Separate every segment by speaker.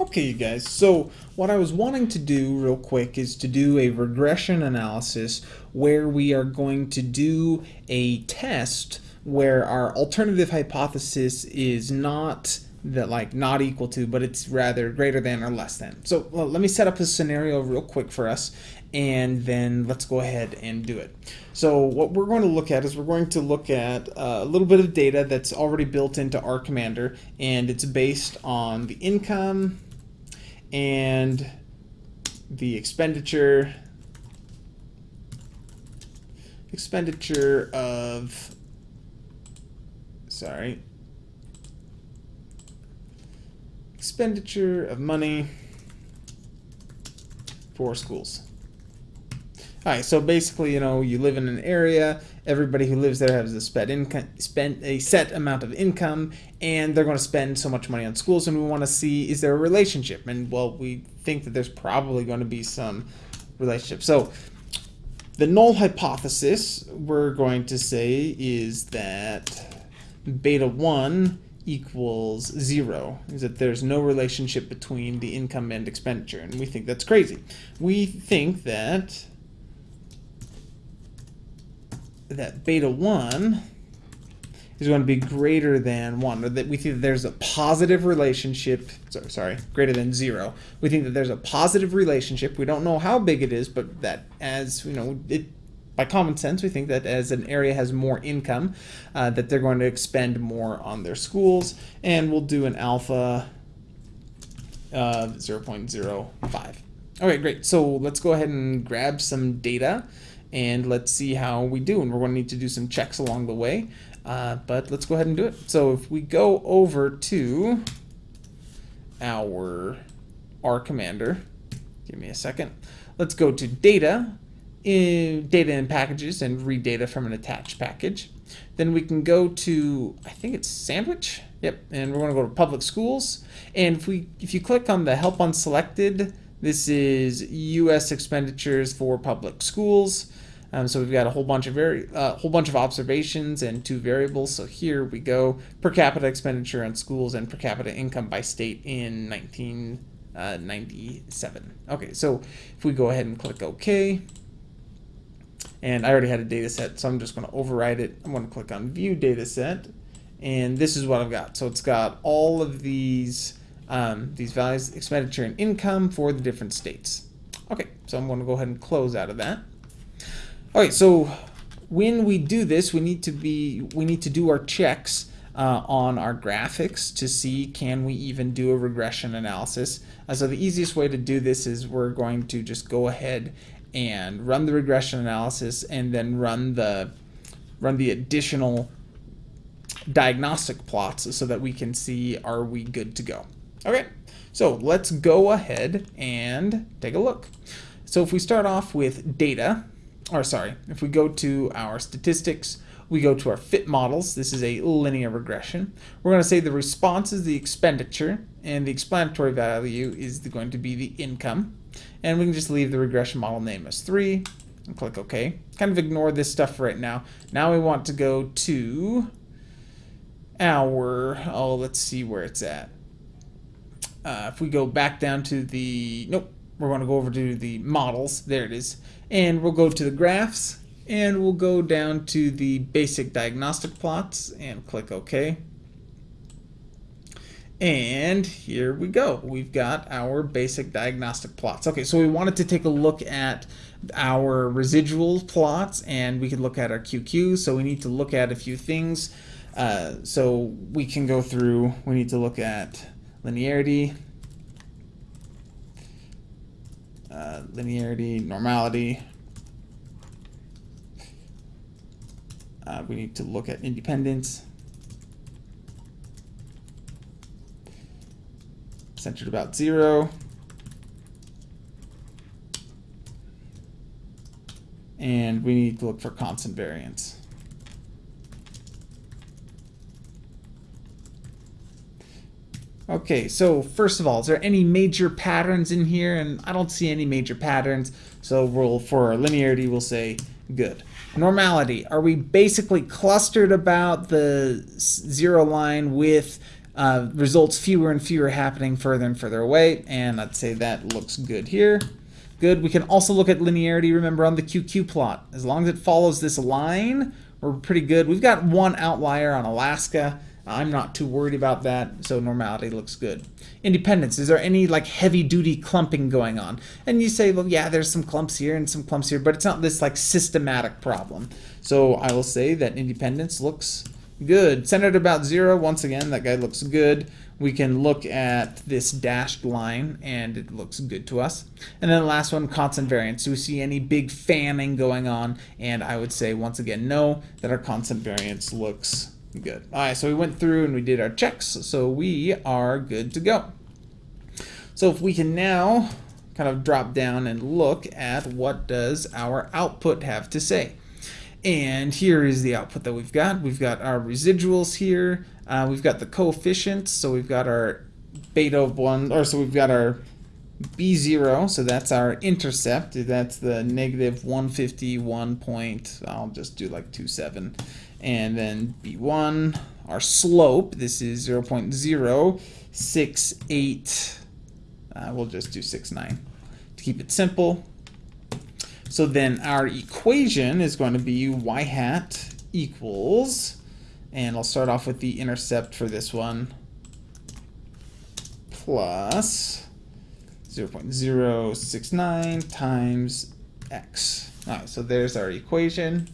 Speaker 1: Okay, you guys, so what I was wanting to do real quick is to do a regression analysis where we are going to do a test where our alternative hypothesis is not that like not equal to, but it's rather greater than or less than. So well, let me set up a scenario real quick for us and then let's go ahead and do it. So what we're going to look at is we're going to look at uh, a little bit of data that's already built into R Commander and it's based on the income, and the expenditure expenditure of sorry expenditure of money for schools all right, so basically, you know, you live in an area, everybody who lives there has a spent income, spend a set amount of income, and they're going to spend so much money on schools, and we want to see is there a relationship? And well, we think that there's probably going to be some relationship. So the null hypothesis we're going to say is that beta 1 equals zero, is that there's no relationship between the income and expenditure, and we think that's crazy. We think that that beta 1 is going to be greater than 1, or that we think that there's a positive relationship, sorry, sorry, greater than 0. We think that there's a positive relationship. We don't know how big it is, but that as, you know, it by common sense, we think that as an area has more income, uh, that they're going to expend more on their schools, and we'll do an alpha of 0.05. Okay, great. So let's go ahead and grab some data and let's see how we do. And we're going to need to do some checks along the way, uh, but let's go ahead and do it. So if we go over to our R commander, give me a second. Let's go to data, in data and packages and read data from an attached package. Then we can go to, I think it's sandwich. Yep, and we're going to go to public schools. And if we, if you click on the help unselected, this is U.S. expenditures for public schools. Um, so we've got a whole bunch of very uh, whole bunch of observations and two variables. So here we go: per capita expenditure on schools and per capita income by state in 1997. Uh, okay, so if we go ahead and click OK, and I already had a data set, so I'm just going to override it. I'm going to click on View Data Set, and this is what I've got. So it's got all of these um, these values, expenditure and income for the different states. Okay, so I'm going to go ahead and close out of that. All right, so when we do this, we need to be we need to do our checks uh, on our graphics to see can we even do a regression analysis. Uh, so the easiest way to do this is we're going to just go ahead and run the regression analysis and then run the run the additional diagnostic plots so that we can see are we good to go. Okay, so let's go ahead and take a look. So if we start off with data, or sorry, if we go to our statistics, we go to our fit models. This is a linear regression. We're going to say the response is the expenditure, and the explanatory value is going to be the income. And we can just leave the regression model name as 3 and click OK. Kind of ignore this stuff right now. Now we want to go to our, oh, let's see where it's at. Uh, if we go back down to the, nope, we're going to go over to the models. There it is. And we'll go to the graphs and we'll go down to the basic diagnostic plots and click OK. And here we go. We've got our basic diagnostic plots. Okay, so we wanted to take a look at our residual plots and we can look at our QQ. So we need to look at a few things. Uh, so we can go through, we need to look at linearity, uh, linearity, normality. Uh, we need to look at independence. Centered about zero. And we need to look for constant variance. Okay, so first of all, is there any major patterns in here? And I don't see any major patterns, so we'll, for linearity, we'll say good. Normality, are we basically clustered about the zero line with uh, results fewer and fewer happening further and further away, and I'd say that looks good here. Good. We can also look at linearity, remember, on the QQ plot. As long as it follows this line, we're pretty good. We've got one outlier on Alaska. I'm not too worried about that, so normality looks good. Independence, is there any like heavy duty clumping going on? And you say, well, yeah, there's some clumps here and some clumps here, but it's not this like systematic problem. So I will say that independence looks good. Centered about zero, once again, that guy looks good we can look at this dashed line and it looks good to us. And then the last one, constant variance. Do we see any big fanning going on? And I would say once again, no, that our constant variance looks good. All right, so we went through and we did our checks, so we are good to go. So if we can now kind of drop down and look at what does our output have to say. And here is the output that we've got. We've got our residuals here. Uh, we've got the coefficients. So we've got our beta of 1, or so we've got our B0, so that's our intercept. That's the negative 151 point, I'll just do like 27. And then B1, our slope, this is 0 0.068, uh, we'll just do 69 to keep it simple. So then our equation is going to be y hat equals, and I'll start off with the intercept for this one, plus 0 0.069 times x. All right, so there's our equation.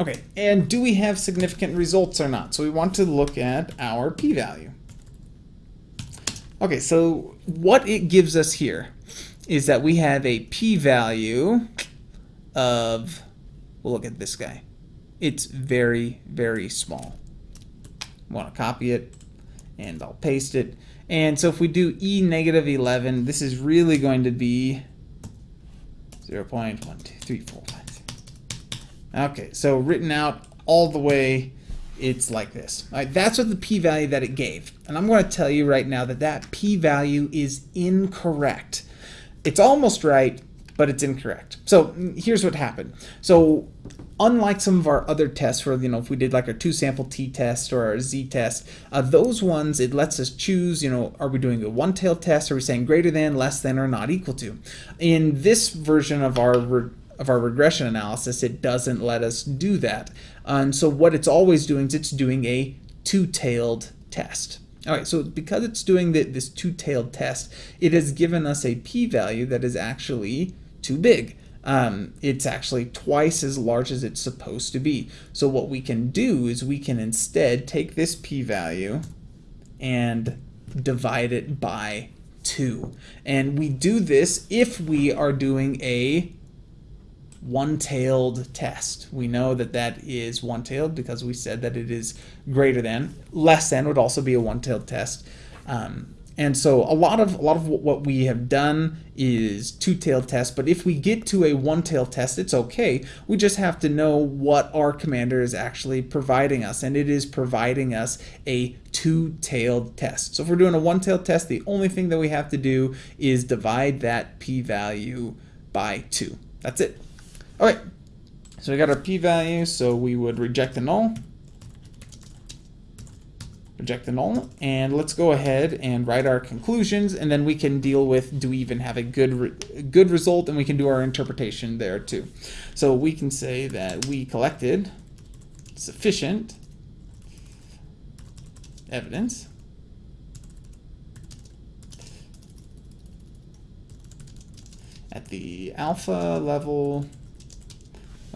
Speaker 1: Okay, and do we have significant results or not? So we want to look at our p-value. Okay, so what it gives us here is that we have a p-value of, we'll look at this guy. It's very, very small. Want to copy it, and I'll paste it. And so if we do e negative 11, this is really going to be 0 0.12345. Okay, so written out all the way it's like this. Right, that's what the p-value that it gave. And I'm going to tell you right now that that p-value is incorrect. It's almost right, but it's incorrect. So here's what happened. So unlike some of our other tests where, you know, if we did like our two sample t-test or our z-test, uh, those ones, it lets us choose, you know, are we doing a one-tailed test? Are we saying greater than, less than, or not equal to? In this version of our of our regression analysis, it doesn't let us do that. And so what it's always doing is it's doing a two-tailed test. All right, so because it's doing the, this two-tailed test, it has given us a p-value that is actually too big. Um, it's actually twice as large as it's supposed to be. So what we can do is we can instead take this p-value and divide it by 2. And we do this if we are doing a one-tailed test. We know that that is one-tailed because we said that it is greater than. Less than would also be a one-tailed test. Um, and so a lot of a lot of what we have done is two-tailed test, but if we get to a one-tailed test, it's okay. We just have to know what R Commander is actually providing us, and it is providing us a two-tailed test. So if we're doing a one-tailed test, the only thing that we have to do is divide that p-value by 2. That's it. All right, so we got our p-value, so we would reject the null, reject the null, and let's go ahead and write our conclusions, and then we can deal with do we even have a good re good result, and we can do our interpretation there too. So we can say that we collected sufficient evidence at the alpha level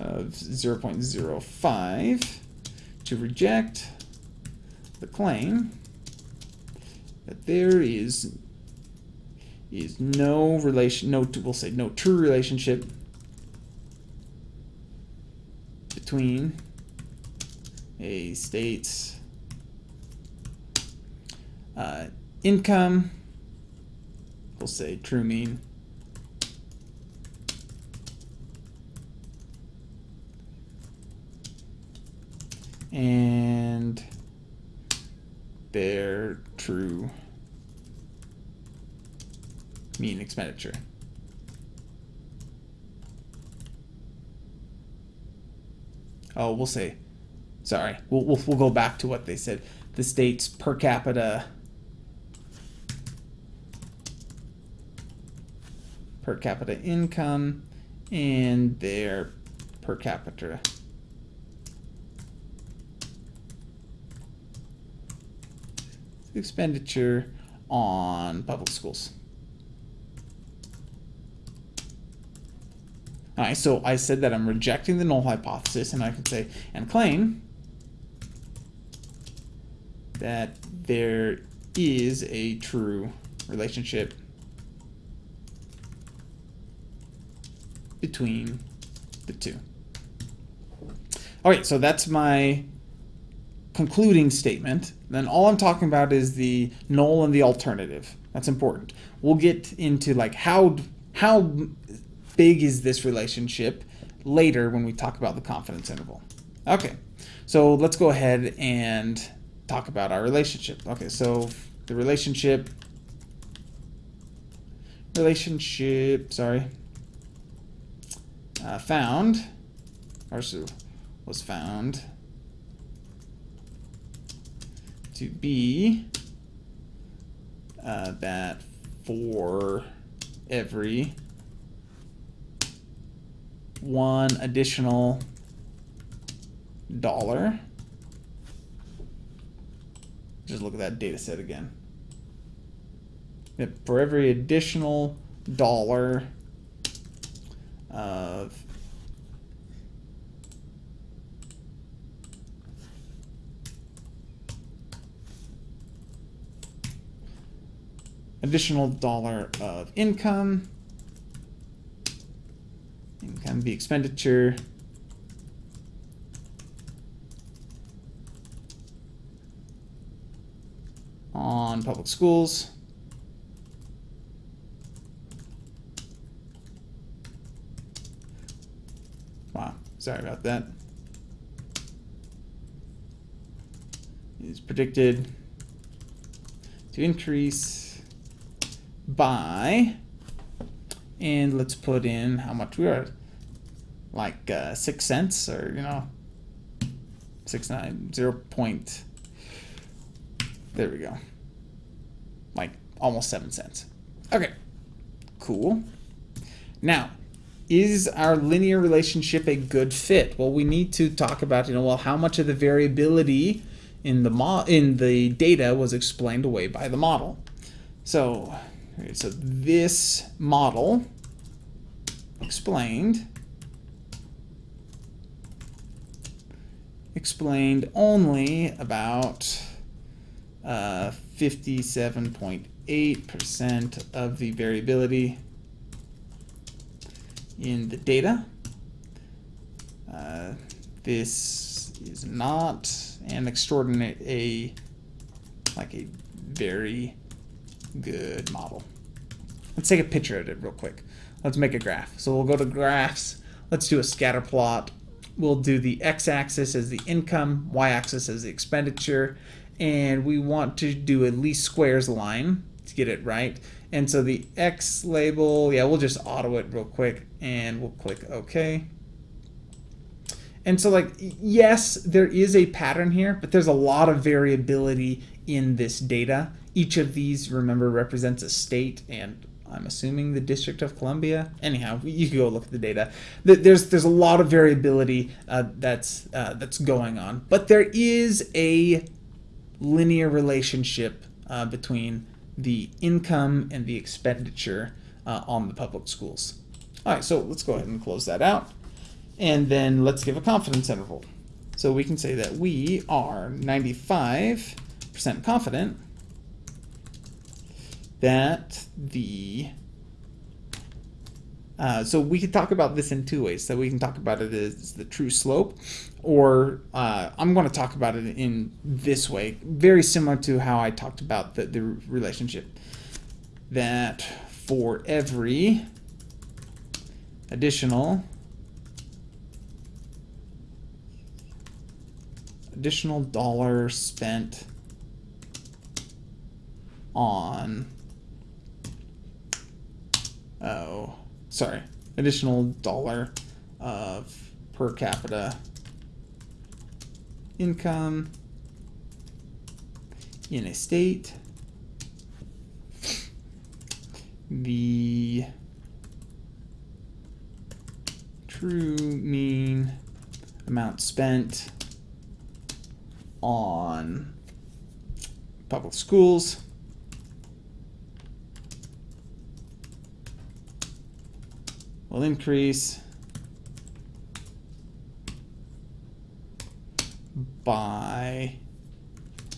Speaker 1: of 0.05 to reject the claim that there is is no relation, no, we'll say no true relationship between a state's uh, income, we'll say true mean, and their true mean expenditure. Oh, we'll say sorry, we'll, we'll, we'll go back to what they said. The state's per capita per capita income and their per capita expenditure on public schools. All right, so I said that I'm rejecting the null hypothesis, and I can say, and claim that there is a true relationship between the two. All right, so that's my concluding statement. Then all I'm talking about is the null and the alternative. That's important. We'll get into like how how big is this relationship later when we talk about the confidence interval. Okay, so let's go ahead and talk about our relationship. Okay, so the relationship relationship sorry uh, found or was found to be uh, that for every one additional dollar. Just look at that data set again. For every additional dollar of additional dollar of income. Income the expenditure. on public schools. Wow, sorry about that. Is predicted to increase by, and let's put in how much we are, like uh, six cents or, you know, six nine, zero point, there we go, like almost seven cents. Okay, cool. Now, is our linear relationship a good fit? Well, we need to talk about, you know, well, how much of the variability in the mo in the data was explained away by the model. So So this model explained explained only about 57.8% uh, of the variability in the data. Uh, this is not an extraordinary, a like a very good model. Let's take a picture of it real quick. Let's make a graph. So we'll go to graphs. Let's do a scatter plot. We'll do the x-axis as the income, y-axis as the expenditure, and we want to do a least squares line to get it right. And so the x label, yeah, we'll just auto it real quick, and we'll click OK. And so like, yes, there is a pattern here, but there's a lot of variability in this data. Each of these, remember, represents a state and I'm assuming the District of Columbia. Anyhow, you can go look at the data. There's there's a lot of variability uh, that's uh, that's going on, but there is a linear relationship uh, between the income and the expenditure uh, on the public schools. All right, so let's go ahead and close that out, and then let's give a confidence interval. So we can say that we are 95% confident that the uh, so we could talk about this in two ways. So we can talk about it as the true slope, or uh, I'm going to talk about it in this way, very similar to how I talked about the, the relationship. That for every additional additional dollar spent on oh, sorry, additional dollar of per capita income in a state. The true mean amount spent on public schools will increase by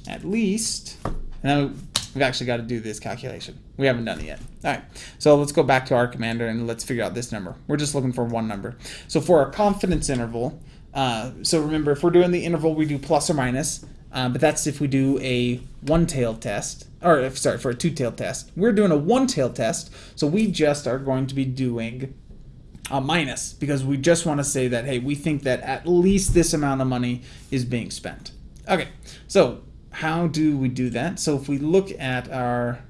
Speaker 1: at least, and we've actually got to do this calculation. We haven't done it yet. All right, so let's go back to R Commander and let's figure out this number. We're just looking for one number. So for our confidence interval, uh, so remember, if we're doing the interval, we do plus or minus, uh, but that's if we do a one-tailed test, or if, sorry, for a two-tailed test. We're doing a one-tailed test, so we just are going to be doing a minus because we just want to say that, hey, we think that at least this amount of money is being spent. Okay, so how do we do that? So if we look at our,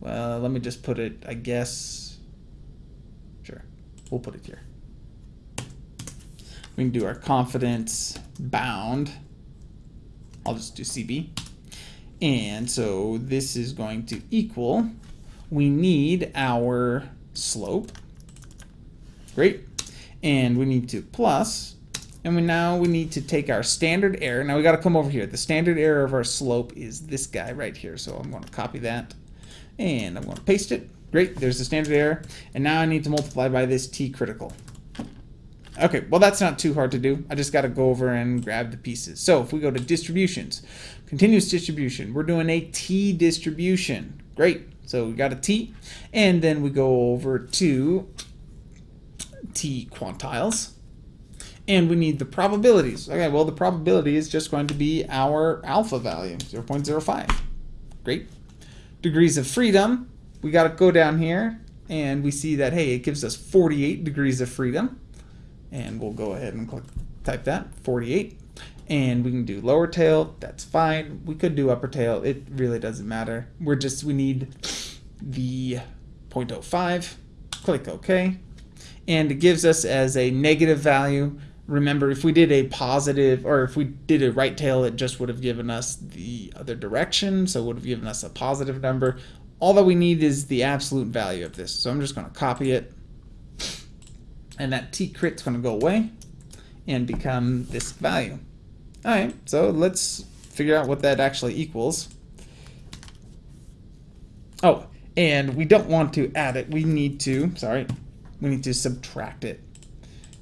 Speaker 1: well, let me just put it, I guess, sure, we'll put it here we can do our confidence bound. I'll just do CB. And so this is going to equal, we need our slope. Great. And we need to plus, and we now we need to take our standard error. Now we got to come over here. The standard error of our slope is this guy right here. So I'm going to copy that and I'm going to paste it. Great, there's the standard error. And now I need to multiply by this t critical. Okay, well that's not too hard to do. I just got to go over and grab the pieces. So if we go to distributions, continuous distribution, we're doing a t distribution. Great. So we got a t, and then we go over to t quantiles, and we need the probabilities. Okay, well the probability is just going to be our alpha value, 0.05. Great. Degrees of freedom, we got to go down here, and we see that, hey, it gives us 48 degrees of freedom. And we'll go ahead and click type that 48 and we can do lower tail. That's fine. We could do upper tail. It really doesn't matter. We're just we need the 0.05 click OK and it gives us as a negative value remember if we did a positive or if we did a right tail it just would have given us the other direction so it would have given us a positive number all that we need is the absolute value of this so I'm just going to copy it and that t crit's going to go away and become this value. All right, so let's figure out what that actually equals. Oh, and we don't want to add it. We need to, sorry, we need to subtract it.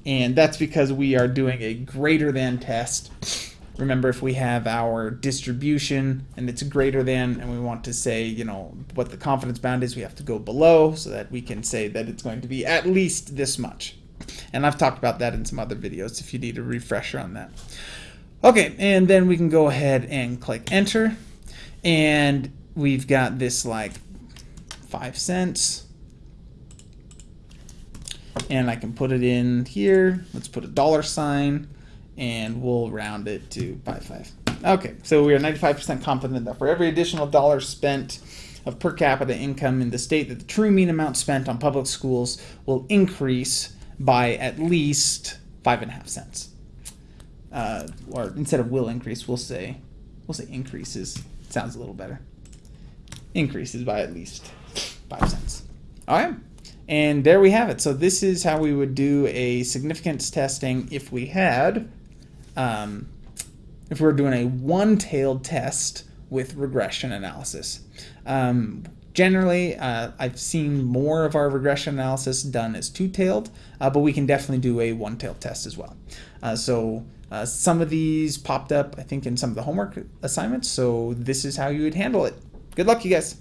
Speaker 1: And that's because we are doing a greater than test. Remember, if we have our distribution and it's greater than, and we want to say, you know, what the confidence bound is, we have to go below so that we can say that it's going to be at least this much. And I've talked about that in some other videos if you need a refresher on that. Okay, and then we can go ahead and click enter. And we've got this like five cents. And I can put it in here. Let's put a dollar sign and we'll round it to 0.5. Okay, so we are 95% confident that for every additional dollar spent of per capita income in the state that the true mean amount spent on public schools will increase by at least five and a half cents. Uh, or instead of will increase, we'll say we'll say increases. Sounds a little better. Increases by at least five cents. All right. And there we have it. So this is how we would do a significance testing if we had, um, if we were doing a one-tailed test with regression analysis. Um, Generally, uh, I've seen more of our regression analysis done as two-tailed, uh, but we can definitely do a one-tailed test as well. Uh, so uh, some of these popped up, I think, in some of the homework assignments, so this is how you would handle it. Good luck, you guys.